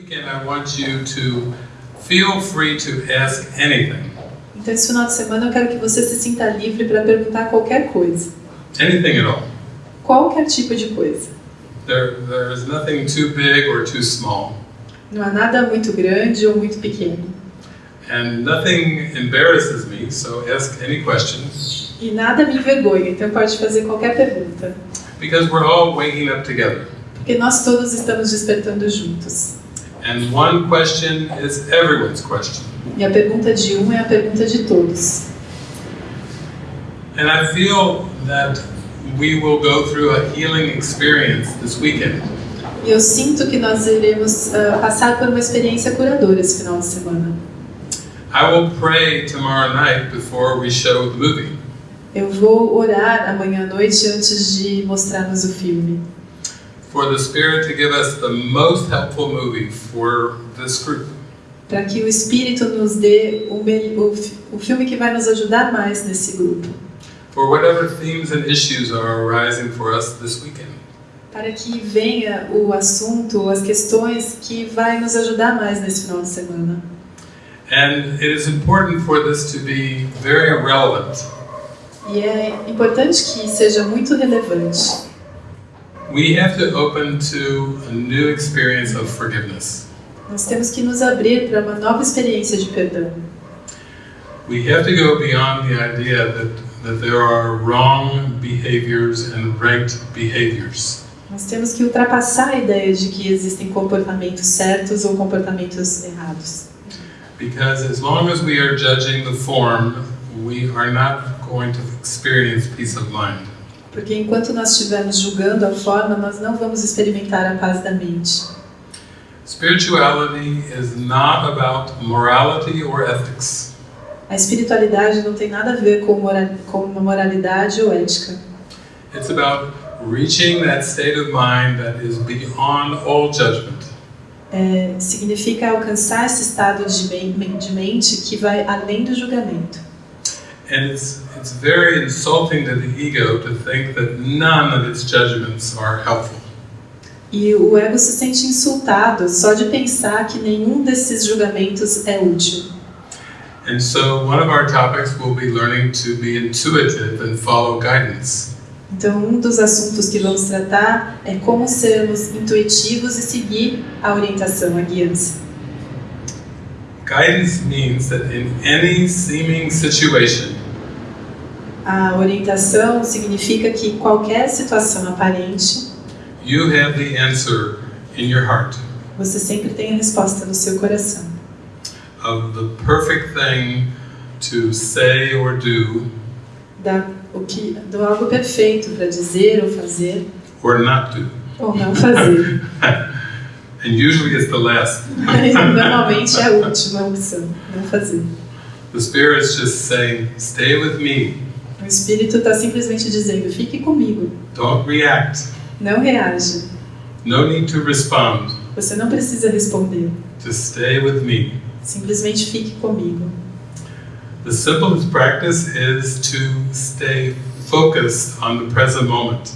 weekend, I want you to feel free to ask anything. Então, esse final de semana eu quero que você se sinta livre para perguntar qualquer coisa. Anything at all. Qualquer tipo de coisa. There, there is nothing too big or too small. Não há nada muito grande ou muito pequeno. And nothing embarrasses me, so ask any questions. E nada me envergonha, então pode fazer qualquer pergunta. Because we're all waking up together. Porque nós todos estamos despertando juntos. And one question is everyone's question. E a pergunta de um é a pergunta de todos. And I feel that we will go through a healing experience this weekend. E eu sinto que nós iremos ah, passar por uma experiência curadora esse final de semana. I will pray tomorrow night before we show the movie. Eu vou orar amanhã à noite antes de mostrarmos o filme. For the Spirit to give us the most helpful movie for this group. Para que o Espírito nos dê o, o o filme que vai nos ajudar mais nesse grupo. For whatever themes and issues are arising for us this weekend. Para que venha o assunto, as questões que vai nos ajudar mais nesse final de semana. And it is important for this to be very relevant. E é importante que seja muito relevante. We have to open to a new experience of forgiveness. Nós temos que nos abrir para uma nova experiência de perdão. We have to go beyond the idea that, that there are wrong behaviors and right behaviors. Nós temos que ultrapassar a ideia de que existem comportamentos certos ou comportamentos errados. Because as long as we are judging the form, we are not going to experience peace of mind. Porque enquanto nós estivermos julgando a forma, nós não vamos experimentar a paz da mente. Spirituality is not about morality or ethics. A espiritualidade não tem nada a ver com, mora com uma moralidade ou ética. It's about reaching that state of mind that is beyond all judgment. É, significa alcançar esse estado de, men- de mente que vai além do julgamento. And it's, it's very insulting to the ego to think that none of its judgments are helpful. E o ego se sente insultado só de pensar que nenhum desses julgamentos é útil. And so, one of our topics will be learning to be intuitive and follow guidance. Então, um dos assuntos que vamos tratar é como sermos intuitivos e seguir a orientação, a guiança. Guidance means that in any seeming situation, A orientação significa que qualquer situação aparente, you have the answer in your heart você sempre tem a resposta no seu coração. of the perfect thing to say or do Da, o que, do algo perfeito para dizer ou fazer, or not do. ou não fazer. And usually it's the last. Normalmente é a última opção, não fazer. The Spirit's just saying, stay with me, O Espírito está simplesmente dizendo: fique comigo, don't react, não reaja. no need to respond, Você não precisa responder, just stay with me. simplesmente fique comigo. The simplest practice is to stay focused on the present moment.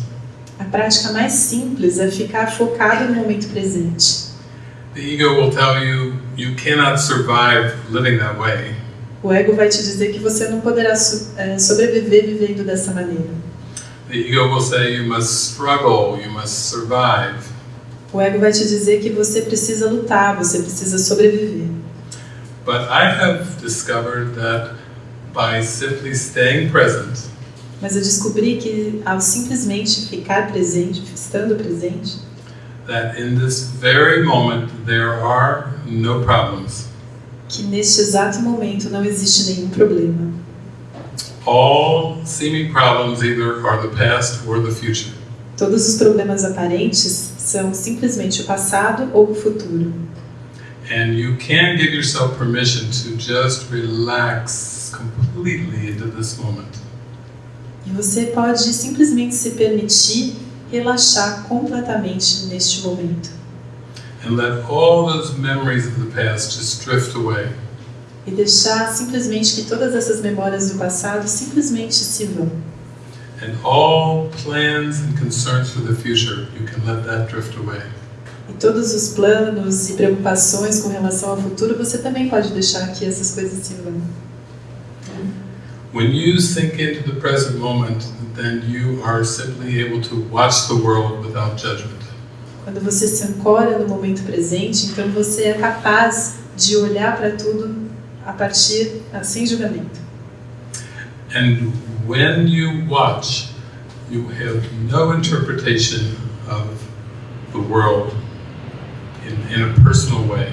A prática mais simples é ficar focado no momento presente. The ego will tell you you cannot survive living that way. O ego vai te dizer que você não poderá eh, sobreviver vivendo dessa maneira. The ego will say you must struggle, you must survive. O ego vai te dizer que você precisa lutar, você precisa sobreviver. But I have discovered that by simply staying present, Mas eu descobri que ao simplesmente ficar presente, estando presente, that in this very moment there are no problems. Que neste exato momento não existe nenhum problema. All seeming problems either are the past or the future. Todos os problemas aparentes são simplesmente o passado ou o futuro. And you can give yourself permission to just relax completely into this moment. E você pode simplesmente se permitir relaxar completamente neste momento. And let all those memories of the past just drift away. E deixar simplesmente que todas essas memórias do passado simplesmente se vão. And all plans and concerns for the future, you can let that drift away. E todos os planos e preocupações com relação ao futuro, você também pode deixar que essas coisas se vão. When you sink into the present moment, then you are simply able to watch the world without judgment. Quando você se ancora no momento presente, então você é capaz de olhar para tudo a partir sem julgamento. And when you watch, you have no interpretation of the world in, in a personal way.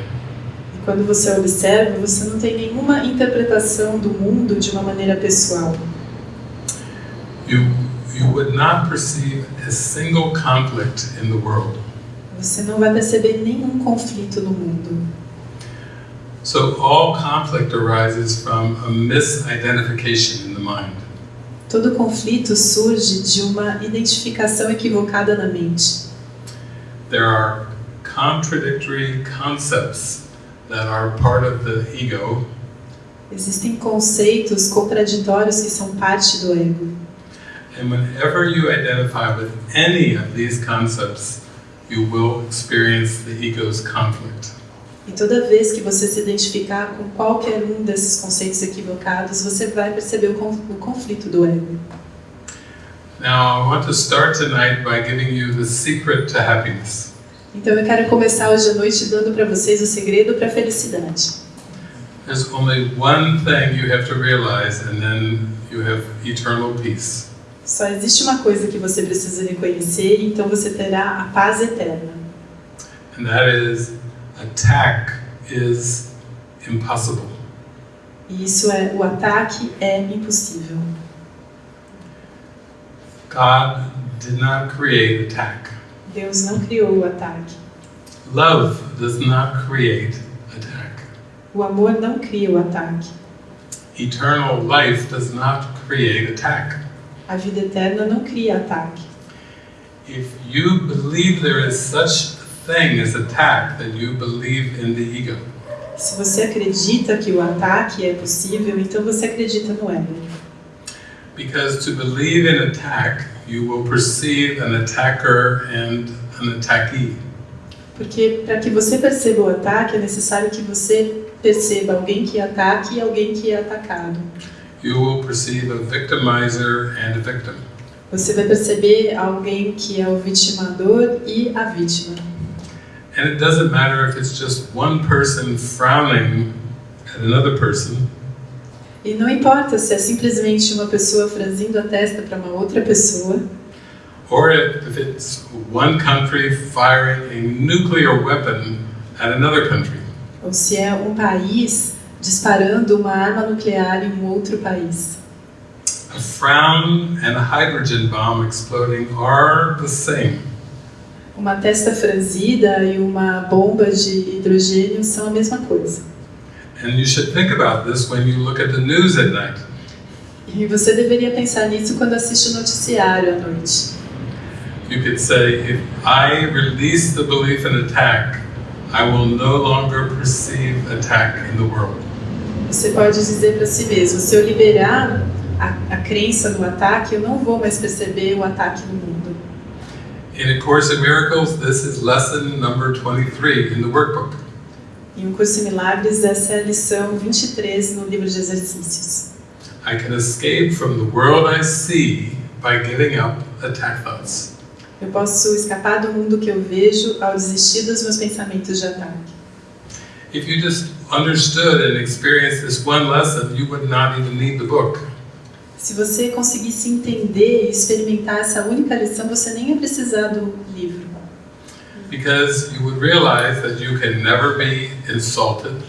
E quando você observa, você não tem nenhuma interpretação do mundo de uma maneira pessoal. You, you would not perceive a single conflict in the world. Você não vai perceber nenhum conflito no mundo. So all conflict arises from a misidentification in the mind. Todo conflito surge de uma identificação equivocada na mente. There are contradictory concepts that are part of the ego, Existem conceitos contraditórios que são parte do ego. and whenever you identify with any of these concepts, you will experience the ego's conflict. E toda vez que você se identificar com qualquer um desses conceitos equivocados, você vai perceber o con- o conflito do ego. Now, I want to start tonight by giving you the secret to happiness. Então eu quero começar hoje à noite dando para vocês o segredo para a felicidade. There's only one thing you have to realize, and then you have eternal peace. Só existe uma coisa que você precisa reconhecer, então você terá a paz eterna. And that is, attack is impossible. E isso é o ataque é impossível. God did not create attack. Deus não criou o ataque. Love does not create attack. O amor não cria o ataque. Eternal life does not create attack. A vida eterna não cria ataque. If you believe there is such a thing as attack, then you believe in the ego. Se você acredita que o ataque é possível, então você acredita no ego. Because to believe in attack, you will perceive an attacker and an attackee. Porque para que você perceba o ataque, é necessário que você perceba alguém que ataque e alguém que é atacado. You will perceive a victimizer and a victim. Você vai perceber alguém que é o vitimador e a vítima. And it doesn't matter if it's just one person frowning at another person, E não importa se é simplesmente uma pessoa franzindo a testa para uma outra pessoa, or if it's one country firing a nuclear weapon at another country. ou se é um país disparando uma arma nuclear em um outro país. A frown and a hydrogen bomb exploding are the same. Uma testa franzida e uma bomba de hidrogênio são a mesma coisa. And you should think about this when you look at the news at night. E você deveria pensar nisso quando assiste o noticiário à noite. You could say, if I release the belief in attack, I will no longer perceive attack in the world. Você pode dizer para si mesmo: se eu liberar a, a crença no ataque, eu não vou mais perceber o ataque no mundo. In A Course in Miracles, this is lesson number 23 in the workbook. Em um curso em milagres, essa é a lição 23 no livro de exercícios. I can escape from the world I see by giving up attack thoughts. Eu posso escapar do mundo que eu vejo ao desistir dos meus pensamentos de ataque. If you just understood and experienced this one lesson, you would not even need the book. Se você conseguisse entender e experimentar essa única lição, você nem ia precisar do livro. Because you would realize that you can never be insulted,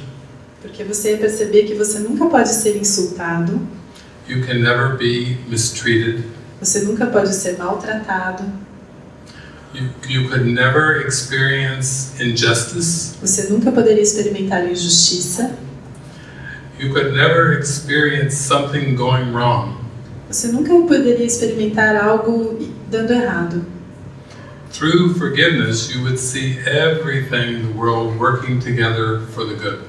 Porque você ia perceber que você nunca pode ser insultado, you can never be mistreated, você nunca pode ser maltratado, you, you could never experience injustice, você nunca poderia experimentar injustiça, you could never experience something going wrong. você nunca poderia experimentar algo dando errado. Through forgiveness, you would see everything in the world working together for the good.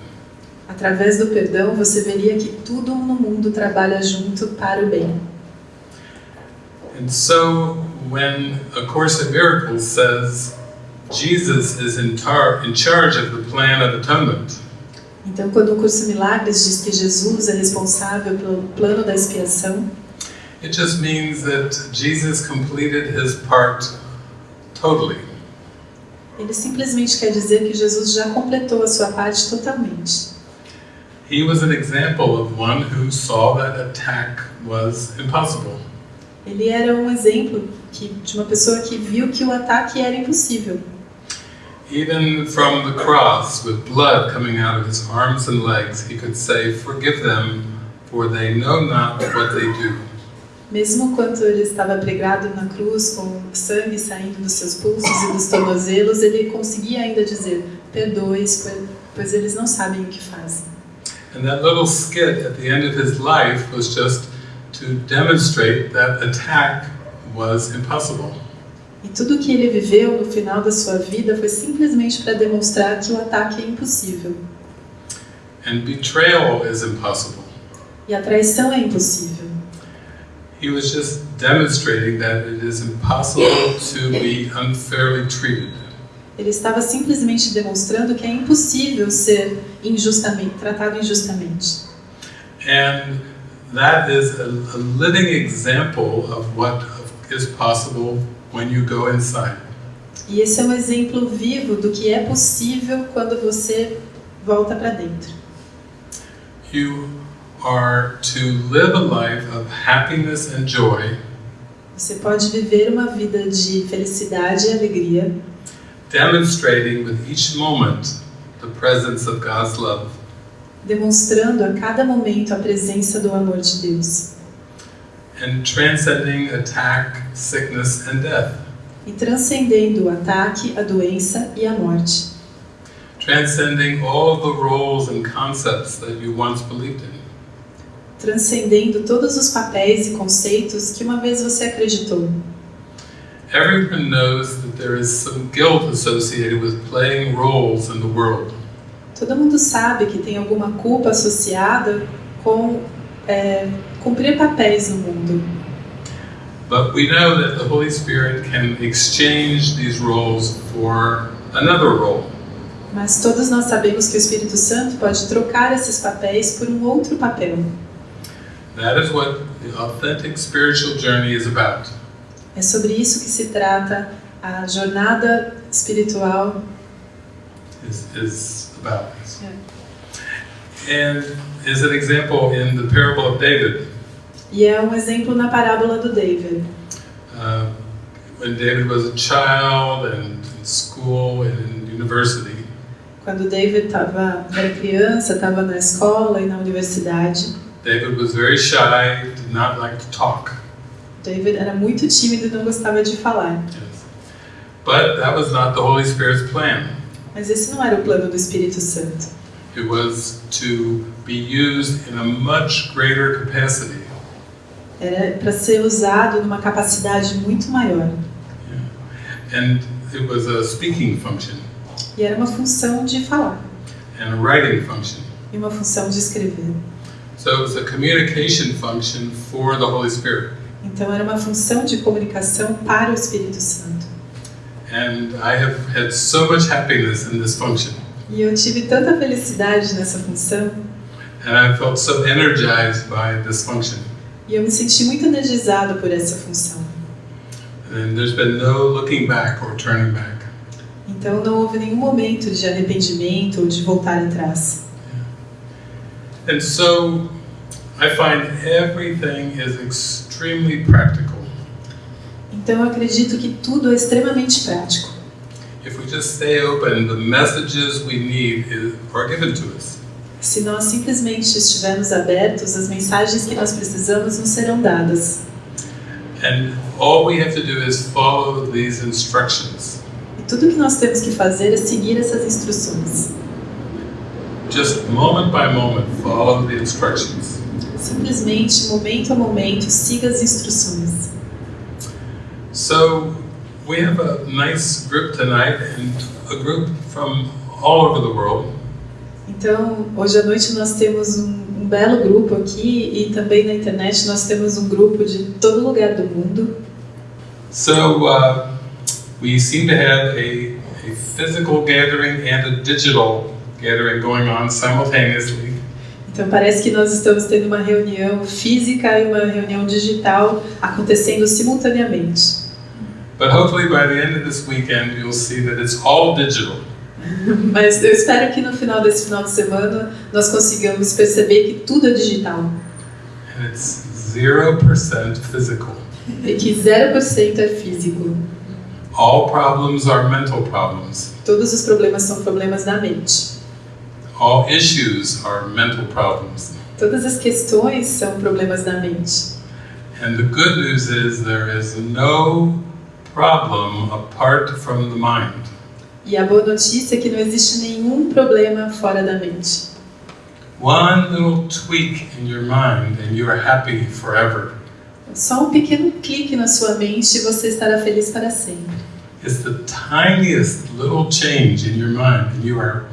Através do perdão, você veria que tudo no mundo trabalha junto para o bem. And so, when A Course in Miracles says Jesus is in, tar- in charge of the plan of atonement, Então, quando o curso Milagres diz que Jesus é responsável pelo plano da expiação, it just means that Jesus completed his part totally. ele simplesmente quer dizer que Jesus já completou a sua parte totalmente. He was an example of one who saw that attack was impossible. Ele era um exemplo que, de uma pessoa que viu que o ataque era impossível. Even from the cross, with blood coming out of his arms and legs, he could say, Forgive them, for they know not what they do. Mesmo quando ele estava pregado na cruz, com sangue saindo dos seus pulsos e dos tornozelos, ele conseguia ainda dizer: Perdoe-os, pois- pois eles não sabem o que fazem. And that little skit at the end of his life was just to demonstrate that attack was impossible. E tudo que ele viveu no final da sua vida foi simplesmente para demonstrar que o ataque é impossível. And betrayal is impossible. E a traição é impossível. He was just demonstrating that it is impossible to be unfairly treated. Ele estava simplesmente demonstrando que é impossível ser injustamente tratado injustamente. And that is a, a living example of what is possible when you go inside. E esse é um exemplo vivo do que é possível quando você volta para dentro. You are to live a life of happiness and joy, Você pode viver uma vida de felicidade e alegria, demonstrating with each moment the presence of God's love. demonstrando a cada momento a presença do amor de Deus and transcending attack, sickness, and death. e transcendendo o ataque, a doença e a morte, Transcending all the roles and concepts that you once believed in. transcendendo todos os papéis e conceitos que uma vez você acreditou. Everyone knows that there is some guilt associated with playing roles in the world. Todo mundo sabe que tem alguma culpa associada com é, cumprir papéis no mundo. But we know that the Holy Spirit can exchange these roles for another role. Mas todos nós sabemos que o Espírito Santo pode trocar esses papéis por um outro papel. That is what the authentic spiritual journey is about. É sobre isso que se trata a jornada espiritual. Is, is about. And is an example in the parable of David. E é um exemplo na parábola do David. Uh, when David was a child and in school and in university, Quando David tava, era criança, estava na escola e na universidade, David was very shy, did not like to talk. David era muito tímido e não gostava de falar. Yes. But that was not the Holy Spirit's plan. Mas esse não era o plano do Espírito Santo. It was to be used in a much greater capacity. Era para ser usado numa capacidade muito maior. And it was a speaking function E era uma função de falar and a writing function. e uma função de escrever. So it was a communication function for the Holy Spirit. Então era uma função de comunicação para o Espírito Santo. And I have had so much happiness in this function. E eu tive tanta felicidade nessa função And I felt so energized by this function. E eu me senti muito energizado por essa função. And there's been no looking back or turning back. Então não houve nenhum momento de arrependimento ou de voltar atrás. And so I find everything is extremely practical. Então eu acredito que tudo é extremamente prático. If we just stay open, the messages we need are given to us. Se nós simplesmente estivermos abertos, as mensagens que nós precisamos nos serão dadas. And all we have to do is follow these instructions. E tudo que nós temos que fazer é seguir essas instruções. Just moment by moment, follow the instructions. Simplesmente, momento a momento, siga as instruções. So we have a nice group tonight and a group from all over the world. Então, hoje à noite nós temos um, um belo grupo aqui e também na internet nós temos um grupo de todo lugar do mundo. So uh, we seem to have a, a physical gathering and a digital gathering going on simultaneously. Então parece que nós estamos tendo uma reunião física e uma reunião digital acontecendo simultaneamente. But hopefully by the end of this weekend, you'll see that it's all digital. Mas eu espero que no final desse final de semana nós consigamos perceber que tudo é digital And it's 0% physical. e que 0% é físico. All problems are mental problems. Todos os problemas são problemas da mente. All issues are mental problems. Todas as questões são problemas da mente. And the good news is there is no problem apart from the mind. E a boa notícia é que não existe nenhum problema fora da mente. One little tweak in your mind and you are happy forever. Só um pequeno clique na sua mente e você estará feliz para sempre. It's the tiniest little change in your mind and you are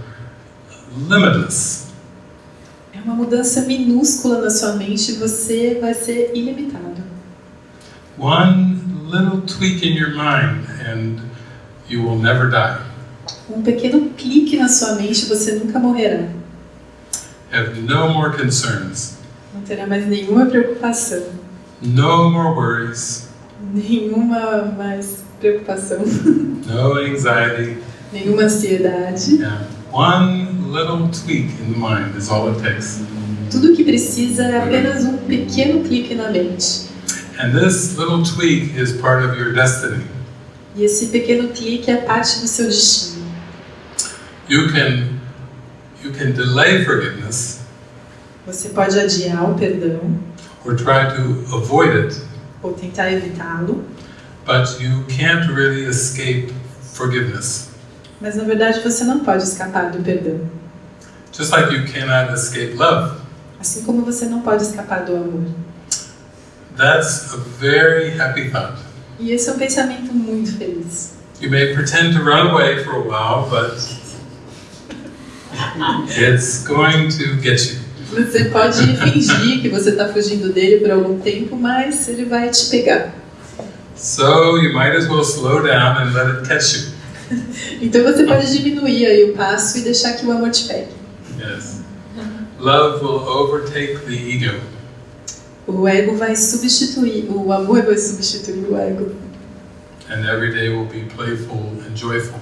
limitless. É uma mudança minúscula na sua mente e você vai ser ilimitado. One little tweak in your mind and you will never die. Um pequeno clique na sua mente você nunca morrerá. Have no more concerns, Não terá mais nenhuma preocupação, no more worries, nenhuma mais preocupação, no anxiety. nenhuma ansiedade. Yeah. One little tweak in the mind is all it takes. Tudo que precisa é apenas um pequeno clique na mente. And this little tweak is part of your destiny. E esse pequeno clique é parte do seu destino. You can you can delay forgiveness Você pode adiar o perdão or try to avoid it, ou tentar evitá-lo, but you can't really escape forgiveness. mas na verdade você não pode escapar do perdão. Just like you cannot escape love. Assim como você não pode escapar do amor. That's a very happy thought. E esse é um pensamento muito feliz. You may pretend to run away for a while, but it's going to get you. Você pode fingir que você está fugindo dele por algum tempo, mas ele vai te pegar. So you might as well slow down and let it catch you. Então você pode diminuir aí o passo e deixar que o amor te pegue. Yes. Love will overtake the ego. O ego vai substituir, o amor vai substituir o ego. And every day will be playful and joyful.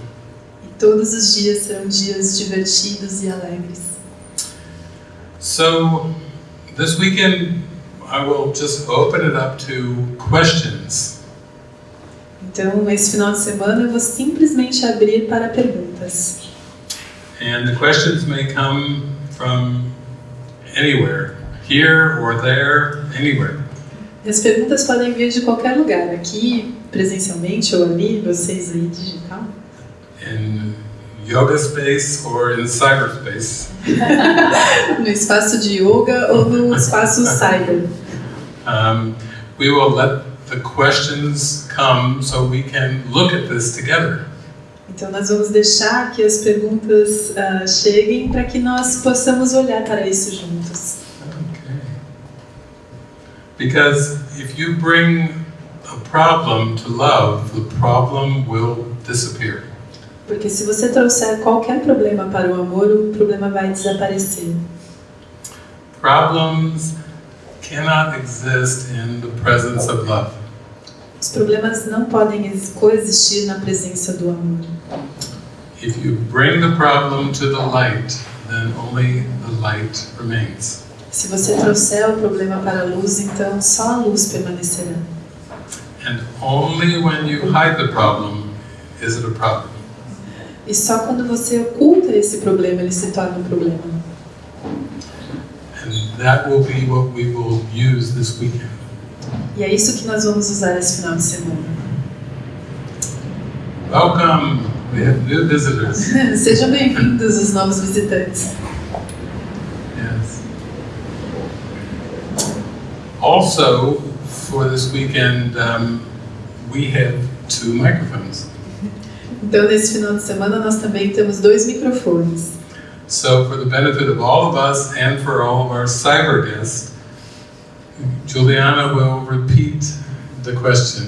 Todos os dias serão dias divertidos e alegres. So this weekend I will just open it up to questions. Então, esse final de semana eu vou simplesmente abrir para perguntas. And the questions may come from anywhere, here or there, anywhere. E as perguntas podem vir de qualquer lugar, aqui presencialmente ou ali, vocês aí digital. In yoga space or in cyberspace. no espaço de yoga ou no espaço cyber. Um, we will let the questions come so we can look at this together. Então nós vamos deixar que as perguntas ah, cheguem para que nós possamos olhar para isso juntos. Okay. Because if you bring a problem to love, the problem will disappear. Porque se você trouxer qualquer problema para o amor, o problema vai desaparecer. Problems cannot exist in the presence of love. Os problemas não podem ex- coexistir na presença do amor. If you bring the problem to the light, then only the light remains. Se você trouxer o problema para a luz, então só a luz permanecerá. And only when you hide the problem is it a problem. E só quando você oculta esse problema, ele se torna um problema. And that will be what we will use this weekend. E é isso que nós vamos usar esse final de semana. Welcome! We have new visitors. Sejam bem-vindos os novos visitantes. Yes. Also, for this weekend, um, we have two microphones. Então, nesse final de semana, nós também temos dois microfones. So, for the benefit of all of us and for all of our cyber guests, Juliana will repeat the question.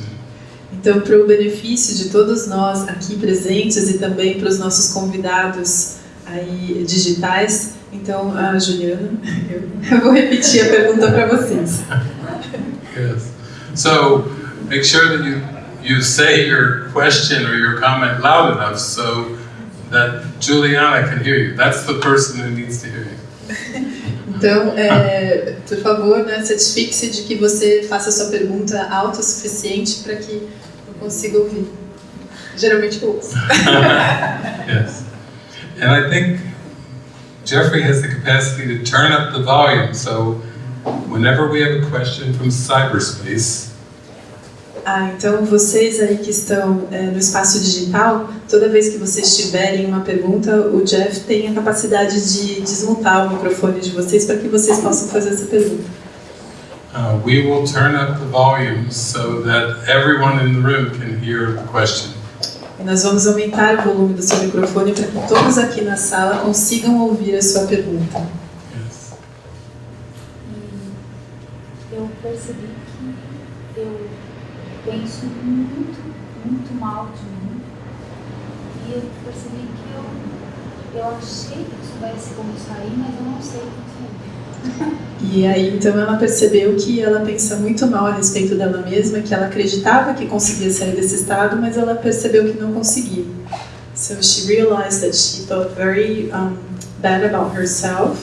Então, para o benefício de todos nós aqui presentes e também para os nossos convidados aí digitais, então, a Juliana, eu, vou repetir a pergunta para vocês. Yes. So make sure that you, you say your question or your comment loud enough so that Juliana can hear you. That's the person who needs to hear you. Então, é, por favor, né, certifique-se de que você faça sua pergunta alta o suficiente para que eu consiga ouvir. Geralmente eu ouço. yes. And I think Jeffrey has the capacity to turn up the volume, so whenever we have a question from cyberspace, Ah, então vocês aí que estão é, no espaço digital, toda vez que vocês tiverem uma pergunta, o Jeff tem a capacidade de desmontar o microfone de vocês para que vocês possam fazer essa pergunta. uh, we will turn up the volume so that everyone in the room can hear the question. E nós vamos aumentar o volume do seu microfone para que todos aqui na sala consigam ouvir a sua pergunta. Yes. Eu percebi penso muito, muito mal de mim. E eu percebi que eu, eu achei que eu soubesse como sair, mas eu não sei como sair. E aí então ela percebeu que ela pensa muito mal a respeito dela mesma, que ela acreditava que conseguia sair desse estado, mas ela percebeu que não conseguia. So she realized that she felt very um, bad about herself,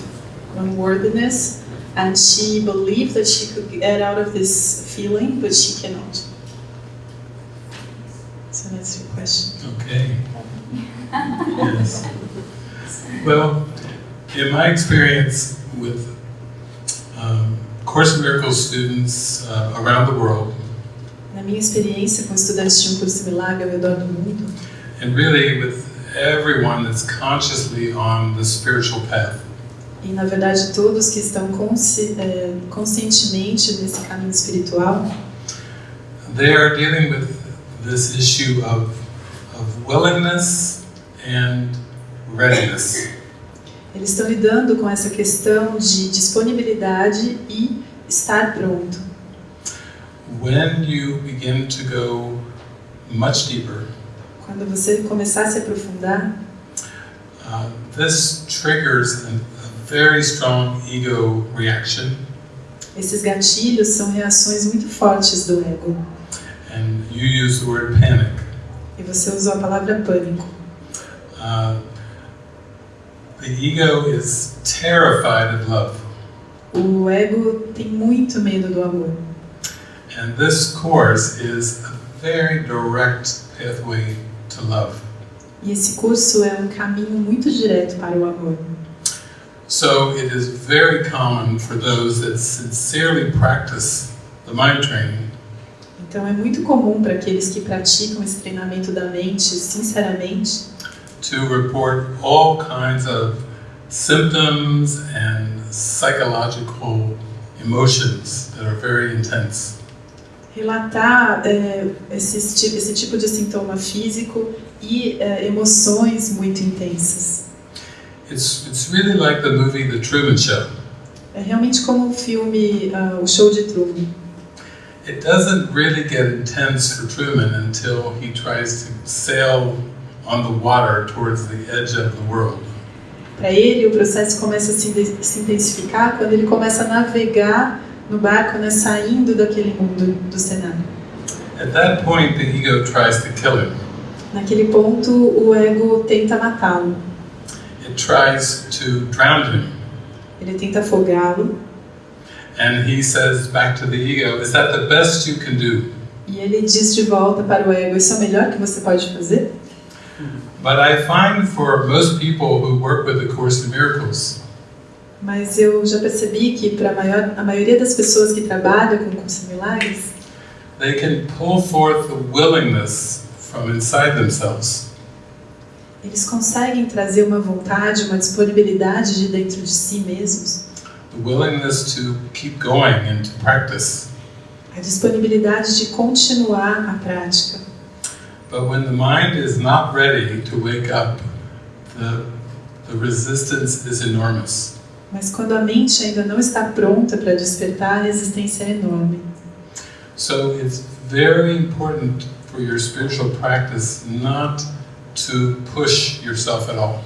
unworthiness, and she believed that she could get out of this feeling, but she cannot. So that's your question. Okay. yes. Well, in my experience with um, Course in Miracles students uh, around the world, Na minha experiência com estudantes de um curso de milagre ao redor do mundo, and really with everyone that's consciously on the spiritual path, E na verdade todos que estão consci, é, conscientemente nesse caminho espiritual, they are dealing with this issue of, of willingness and readiness. eles estão lidando com essa questão de disponibilidade e estar pronto. When you begin to go much deeper, Quando você começar a se aprofundar, uh, this triggers a, a very strong ego reaction, esses gatilhos são reações muito fortes do ego. And you use the word panic. E você usou a palavra pânico. Uh, the ego is terrified of love. O ego tem muito medo do amor. And this course is a very direct pathway to love. E esse curso é um caminho muito direto para o amor. So it is very common for those that sincerely practice the mind training Então é muito comum para aqueles que praticam esse treinamento da mente sinceramente to report all kinds of symptoms and psychological emotions that are very intense. relatar é, esses ti- esse tipo de sintoma físico e é, emoções muito intensas. It's, it's really like the movie The Truman Show. É realmente como o filme ah, O Show de Truman. It doesn't really get intense for Truman until he tries to sail on the water towards the edge of the world. Para ele, o processo começa a se, se intensificar quando ele começa a navegar no barco, né, saindo daquele mundo do cenário. At that point, the ego tries to kill him. Naquele ponto, o ego tenta matá-lo. It tries to drown him. Ele tenta afogá-lo And he says back to the ego, Is that the best you can do? e ele diz de volta para o ego: Isso é o melhor que você pode fazer? But I find for most people who work with the Course in Miracles, Mas eu já percebi que para maior- a maioria das pessoas que trabalham com curso de milagres, they can pull forth the willingness from inside themselves eles conseguem trazer uma vontade, uma disponibilidade de dentro de si mesmos, willingness to keep going and to practice. a disponibilidade de continuar a prática. But when the mind is not ready to wake up, the, the resistance is enormous. Mas quando a mente ainda não está pronta para despertar, a resistência é enorme. So it's very important for your spiritual practice not to push yourself at all.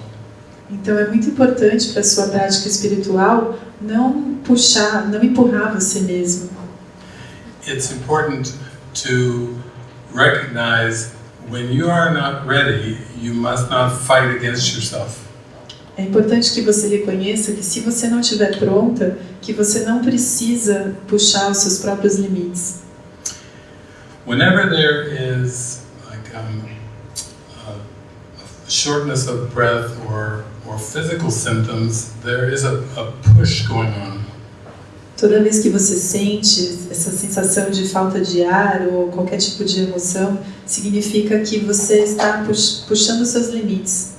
Então é muito importante para a sua prática espiritual não puxar, não empurrar você mesmo. It's important to recognize when you are not ready, you must not fight against yourself. É importante que você reconheça que se você não estiver pronta, que você não precisa puxar os seus próprios limites. Whenever there is like um, a, a shortness of breath or, or physical symptoms, there is a, a push going on. Toda vez que você sente essa sensação de falta de ar ou qualquer tipo de emoção, significa que você está pux- puxando seus limites.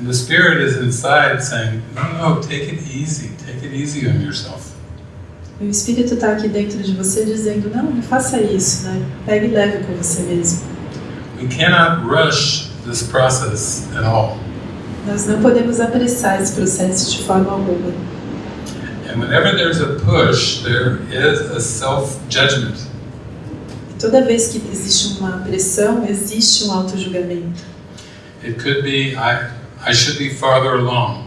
And the spirit is inside saying, no, no, take it easy, take it easy on yourself. E o espírito está aqui dentro de você dizendo: não, não faça isso, né? Pegue leve com você mesmo. We cannot rush this process at all. Nós não podemos apressar esse processo de forma alguma. And whenever there's a push, there is a self judgment. E toda vez que existe uma pressão, existe um auto-julgamento. It could be, I, I should be farther along.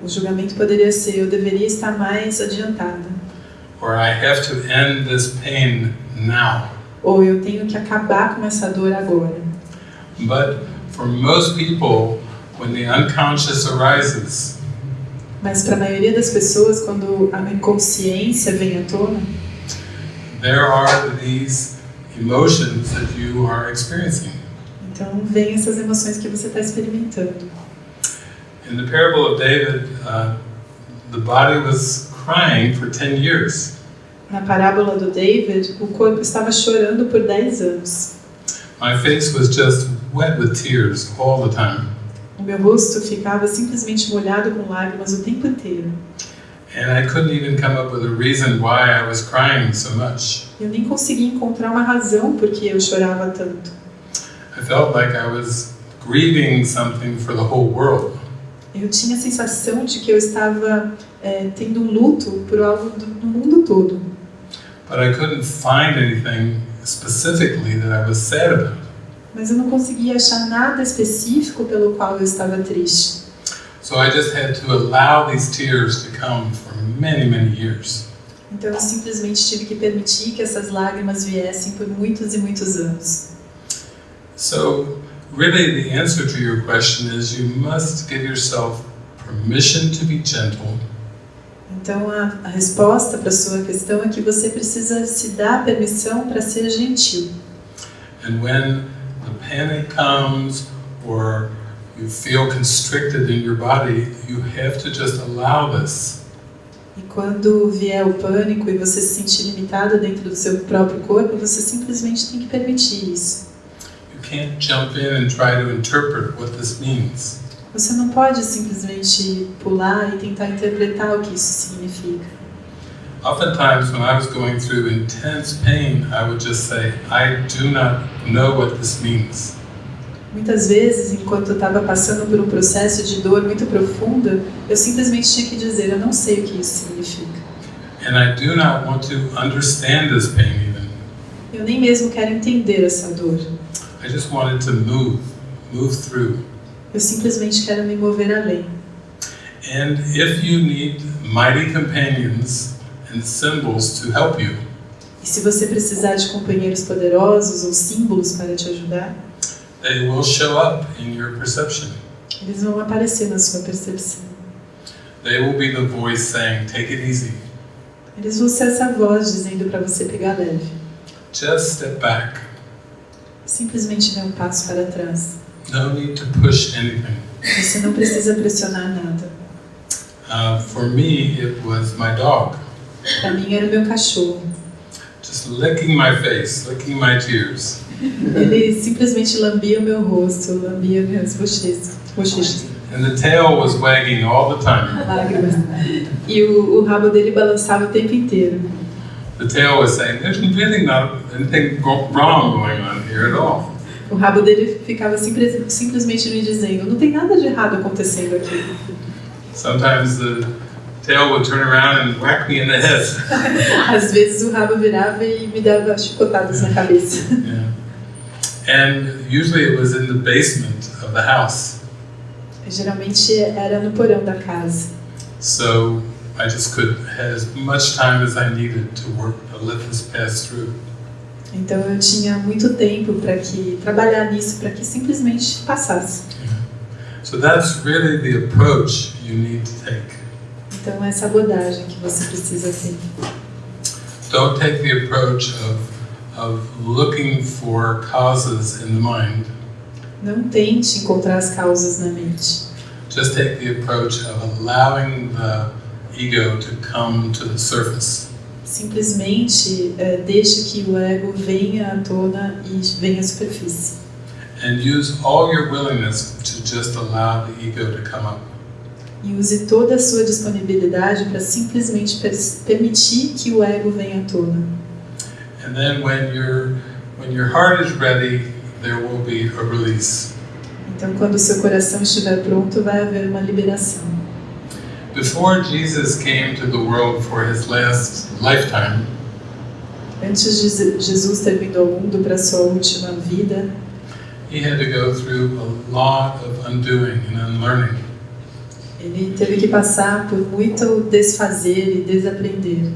O julgamento poderia ser: eu deveria estar mais adiantada. or I have to end this pain now. Ou eu tenho que acabar com essa dor agora. But for most people, when the unconscious arises, Mas para a maioria das pessoas, quando a inconsciência vem à tona, there are these emotions that you are experiencing. então vem essas emoções que você está experimentando. In the parable of David, uh, the body was crying for 10 years. Na parábola do David, o corpo estava chorando por 10 anos. My face was just wet with tears all the time. Meu rosto ficava simplesmente molhado com lágrimas o tempo inteiro. And I couldn't even come up with a reason why I was crying so much. Eu nem conseguia encontrar uma razão por que eu chorava tanto. I felt like I was grieving something for the whole world. Eu tinha a sensação de que eu estava é, tendo um luto por algo do, do mundo todo. But I couldn't find anything specifically that I was sad about. Mas eu não conseguia achar nada específico pelo qual eu estava triste. So I just had to allow these tears to come for many, many years. Então eu simplesmente tive que permitir que essas lágrimas viessem por muitos e muitos anos. So, really, the answer to your question is you must give yourself permission to be gentle Então a, a resposta para sua questão é que você precisa se dar permissão para ser gentil. And when panic comes or you feel constricted in your body, you have to just allow this. E quando vier o pânico e você se sentir limitado dentro do seu próprio corpo, você simplesmente tem que permitir isso. You can't jump in and try to interpret what this means. Você não pode simplesmente pular e tentar interpretar o que isso significa. Oftentimes, when I was going through intense pain, I would just say, I do not know what this means. Muitas vezes, enquanto eu estava passando por um processo de dor muito profunda, eu simplesmente tinha que dizer: eu não sei o que isso significa. And I do not want to understand this pain even. Eu nem mesmo quero entender essa dor. I just wanted to move, move through. Eu simplesmente quero me mover além. And if you need mighty companions and symbols to help you, E se você precisar de companheiros poderosos ou símbolos para te ajudar, they will show up in your perception. eles vão aparecer na sua percepção. They will be the voice saying, Take it easy. Eles vão ser essa voz dizendo para você pegar leve. Just step back. Simplesmente dê um passo para trás. No need to push anything. Você não precisa pressionar nada. Uh, for me, it was my dog, Para mim era o meu cachorro. just licking my face, licking my tears. Ele simplesmente lambia o meu rosto, lambia minhas bochechas, bochechas, And the tail was wagging all the time. E o, o rabo dele balançava o tempo inteiro. The tail was saying, There's really not anything wrong going on here at all. O rabo dele ficava simples, simplesmente me dizendo: não tem nada de errado acontecendo aqui. Sometimes the tail would turn around and whack me in the head. Às vezes o rabo virava e me dava chicotadas na cabeça. Yeah. And usually it was in the basement of the house. Geralmente era no porão da casa. So I just could had as much time as I needed to work to let this pass through. Então eu tinha muito tempo para que trabalhar nisso, para que simplesmente passasse. So that's really the approach you need to take. Então essa abordagem que você precisa ter. Don't take the approach of of looking for causes in the mind. Não tente encontrar as causas na mente. Just take the approach of allowing the ego to come to the surface. Simplesmente é, deixe que o ego venha à tona e venha à superfície. And use all your willingness to just allow the ego to come up. E use toda a sua disponibilidade para simplesmente per- permitir que o ego venha à tona. And then when your when your heart is ready, there will be a release. Então, quando o seu coração estiver pronto, vai haver uma liberação. Before Jesus came to the world for his last lifetime, Antes de Je- Jesus ter vindo ao mundo para sua última vida, he had to go through a lot of undoing and unlearning. Ele teve que passar por muito desfazer e desaprender.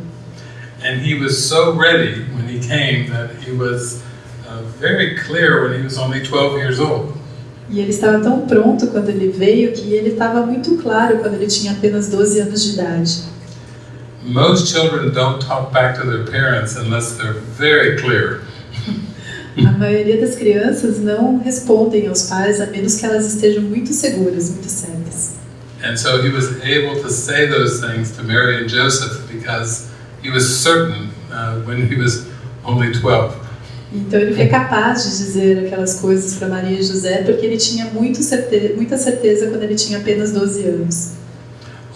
And he was so ready when he came that he was uh, very clear when he was only 12 years old. E ele estava tão pronto quando ele veio que ele estava muito claro quando ele tinha apenas 12 anos de idade. Most children don't talk back to their parents unless they're very clear. A maioria das crianças não respondem aos pais a menos que elas estejam muito seguras, muito certas. And so he was able to say those things to Mary and Joseph because he was certain uh, when he was only 12. Então ele foi capaz de dizer aquelas coisas para Maria e José porque ele tinha muito certe muita certeza quando ele tinha apenas 12 anos.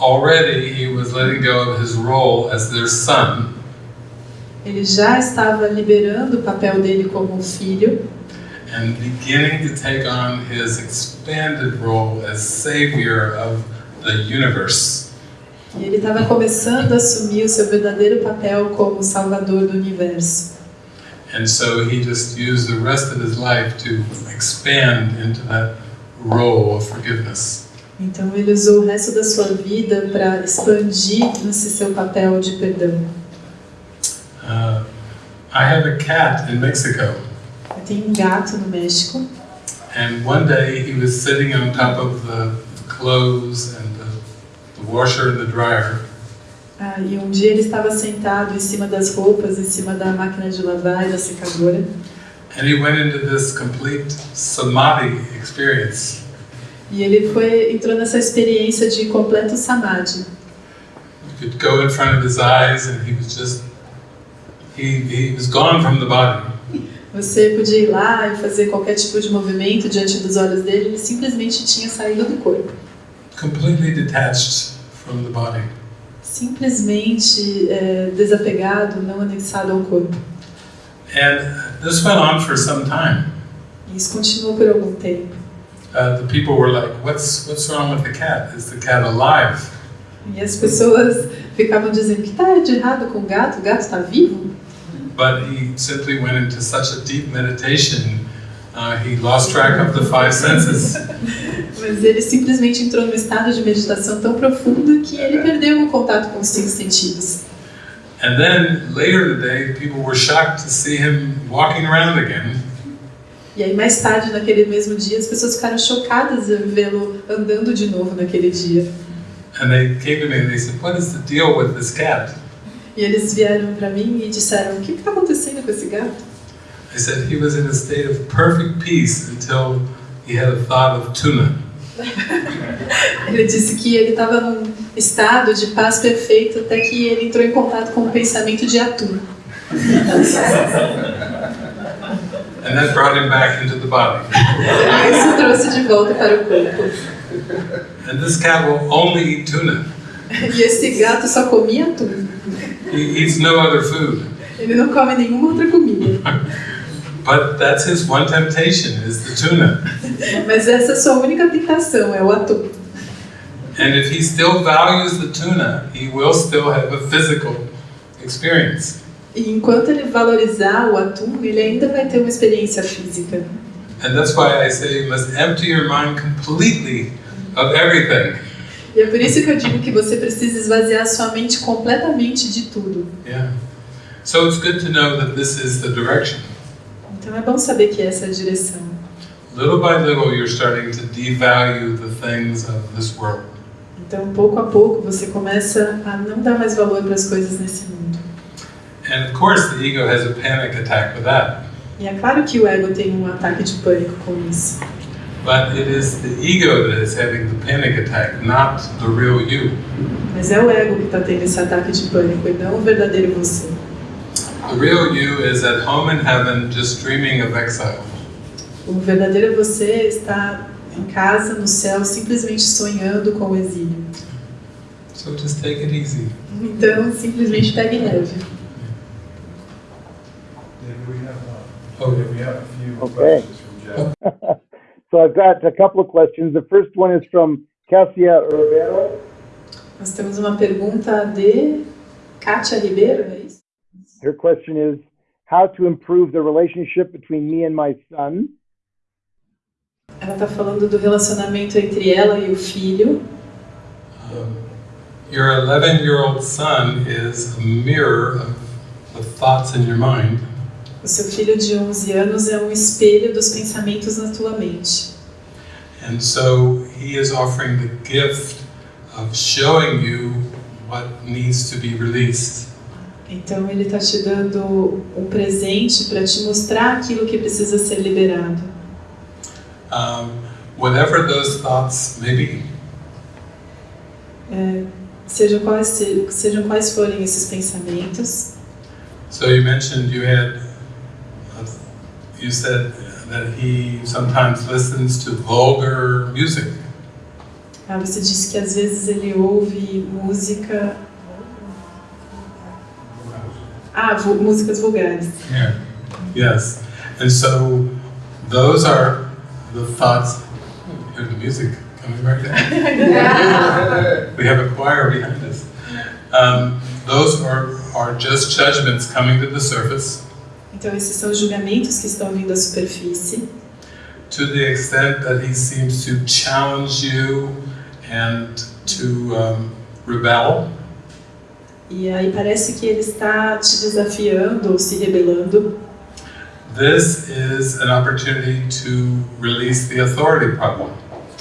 Already he was letting go of his role as their son Ele já estava liberando o papel dele como filho and beginning to take on his expanded role as savior of the universe. e ele estava começando a assumir o seu verdadeiro papel como salvador do universo. And so he just used the rest of his life to expand into that role of forgiveness. Então ele usou o resto da sua vida para expandir nesse seu papel de perdão. Uh, I have a cat in Mexico, Eu tenho um gato no México and one day he was sitting on top of the clothes and the, the washer and the dryer, ah, e um dia ele estava sentado em cima das roupas, em cima da máquina de lavar e da secadora. and he went into this complete samadhi experience. E ele foi entrou nessa experiência de completo samadhi. You could go in front of his eyes, and he was just he he was gone from the body. Você podia ir lá e fazer qualquer tipo de movimento diante dos olhos dele, ele simplesmente tinha saído do corpo. Completely detached from the body. Simplesmente é, desapegado, não anexado ao corpo. And this went on for some time. Isso continuou por algum tempo. Uh, the people were like, "What's what's wrong with the cat? Is the cat alive?" E as pessoas ficavam dizendo: o que está de errado com o gato? O gato está vivo? But he simply went into such a deep meditation, uh, he lost track of the five senses. Mas ele simplesmente entrou num estado de meditação tão profundo que ele perdeu o contato com os cinco sentidos. And then later in the day, people were shocked to see him walking around again. E aí, mais tarde, naquele mesmo dia, as pessoas ficaram chocadas em vê-lo andando de novo naquele dia. And they came to me and they said, "What is the deal with this cat?" E eles vieram para mim e disseram: O que está acontecendo com esse gato? I said he was in a state of perfect peace until he had a thought of tuna. Ele disse que ele estava num estado de paz perfeito até que ele entrou em contato com o pensamento de atum. And that brought him back into the body. Isso trouxe de volta para o corpo. And this cat will only eat tuna. E esse gato só comia atum. He eats no other food. Ele não come nenhuma outra comida. But that's his one temptation is the tuna. Mas essa é a sua única tentação, é o atum. And if he still values the tuna, he will still have a physical experience. E enquanto ele valorizar o atum, ele ainda vai ter uma experiência física. And that's why I say you must empty your mind completely of everything. E é por isso que eu digo que você precisa esvaziar sua mente completamente de tudo. Yeah. So it's good to know that this is the direction. Então é bom saber que essa é a direção. Little by little, you're starting to devalue the things of this world. Então, pouco a pouco, você começa a não dar mais valor para as coisas nesse mundo. And of course, the ego has a panic attack with that. E é claro que o ego tem um ataque de pânico com isso. But it is the ego that is having the panic attack, not the real you. Mas é o ego que está tendo esse ataque de pânico e não o verdadeiro você. The real you is at home in heaven just dreaming of exile. O verdadeiro você está em casa, no céu, simplesmente sonhando com o exílio. So just take it easy. Então, simplesmente pegue leve. David, we have, we have a few Okay. questions from Jeff. So I've got a couple of questions. The first one is from Cassia Ribeiro. Nós temos uma pergunta de Kátia Ribeiro, é isso? Her question is how to improve the relationship between me and my son. Ela está falando do relacionamento entre ela e o filho. Um, your 11 year old son is a mirror of the thoughts in your mind. O seu filho de 11 anos é um espelho dos pensamentos na tua mente. And so he is offering the gift of showing you what needs to be released. Então ele está te dando um presente para te mostrar aquilo que precisa ser liberado. Um, whatever those thoughts may be. É, sejam, quais, se- sejam quais forem esses pensamentos. So you mentioned you had, you said that he sometimes listens to vulgar music. Ah, você disse que às vezes ele ouve música. Ah, músicas vulgares. Yeah. Yes. And so those are the thoughts. Hear the music coming right down. we have a choir behind us. Um, those are, are just judgments coming to the surface Então esses são julgamentos que estão vindo à superfície. to the extent that he seems to challenge you and to um, rebel. E aí parece que ele está te desafiando ou se rebelando. This is an opportunity to release the authority problem.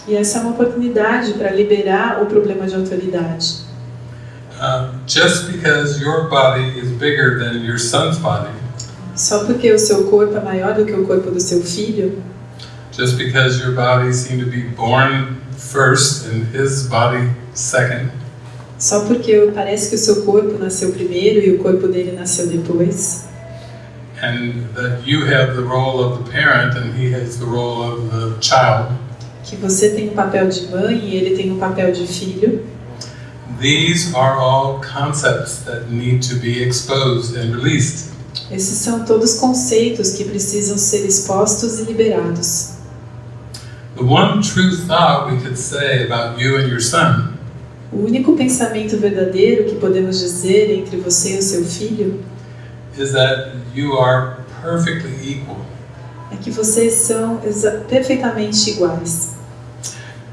E essa é uma oportunidade para liberar o problema de autoridade. Uh, just because your body is bigger than your son's body, Só porque o seu corpo é maior do que o corpo do seu filho, just because your body seemed to be born first and his body second, só porque parece que o seu corpo nasceu primeiro e o corpo dele nasceu depois, and that you have the role of the parent and he has the role of the child, que você tem o papel de mãe e ele tem o papel de filho, these are all concepts that need to be exposed and released. esses são todos conceitos que precisam ser expostos e liberados. The one true thought we could say about you and your son O único pensamento verdadeiro que podemos dizer entre você e o seu filho is that you are perfectly equal. é que vocês são perfeitamente iguais.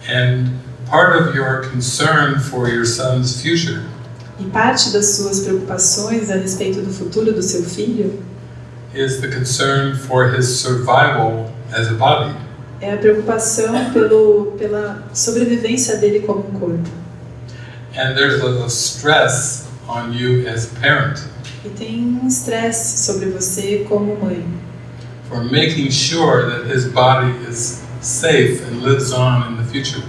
And part of your concern for your son's future E parte das suas preocupações a respeito do futuro do seu filho is the concern for his survival as a body. é a preocupação pelo, pela sobrevivência dele como um corpo. And there's a, a stress on you as a parent E tem um estresse sobre você como mãe, for making sure that his body is safe and lives on in the future.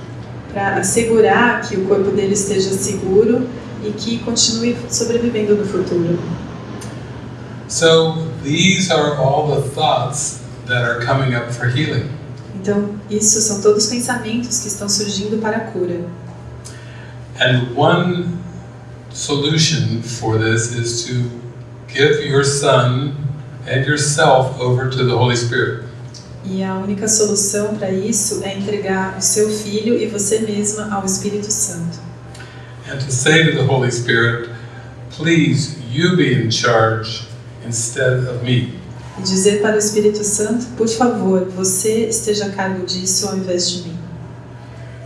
para assegurar que o corpo dele esteja seguro e que continue sobrevivendo no futuro. So these are all the thoughts that are coming up for healing. Então, isso são todos pensamentos que estão surgindo para a cura. And one solution for this is to give your son and yourself over to the Holy Spirit. E a única solução para isso é entregar o seu filho e você mesma ao Espírito Santo. And to say to the Holy Spirit, please, you be in charge instead of me. E dizer para o Espírito Santo, por favor, você esteja a cargo disso ao invés de mim.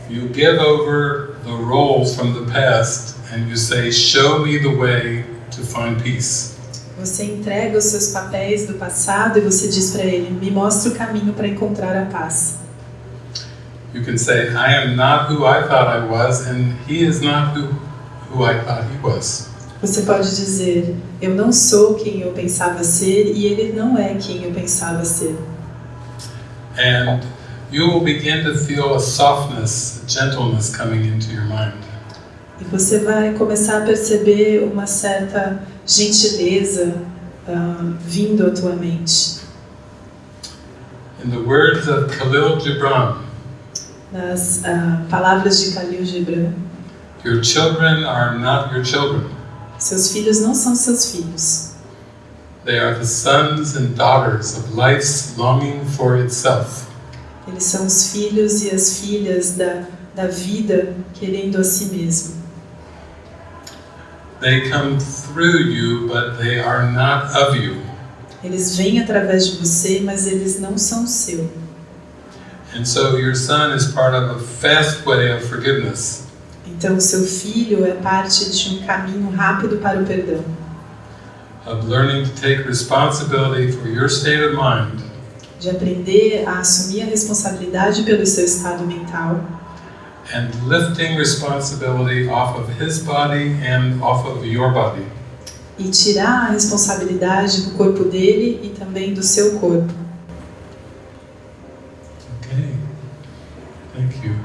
You give over the roles from the past and you say, Show me the way to find peace. Você entrega os seus papéis do passado e você diz para ele: me mostra o caminho para encontrar a paz. You can say, I am not who I thought I was, and he is not who, who I thought he was. Você pode dizer: eu não sou quem eu pensava ser e ele não é quem eu pensava ser. And you will begin to feel a softness, a gentleness coming into your mind. E você vai começar a perceber uma certa gentileza ah, vindo à tua mente. In the words of Khalil Gibran, Nas ah, palavras de Khalil Gibran, your children are not your children. seus filhos não são seus filhos. They are the sons and daughters of life's longing for itself. Eles são os filhos e as filhas da, da vida querendo a si mesmo. They come through you, but they are not of you. Eles vêm através de você, mas eles não são seu. And so your son is part of a fast way of forgiveness. Então, seu filho é parte de um caminho rápido para o perdão, of learning to take responsibility for your state of mind de aprender a assumir a responsabilidade pelo seu estado mental and lifting responsibility off of his body and off of your body. e tirar a responsabilidade do corpo dele e também do seu corpo. Okay. Thank you.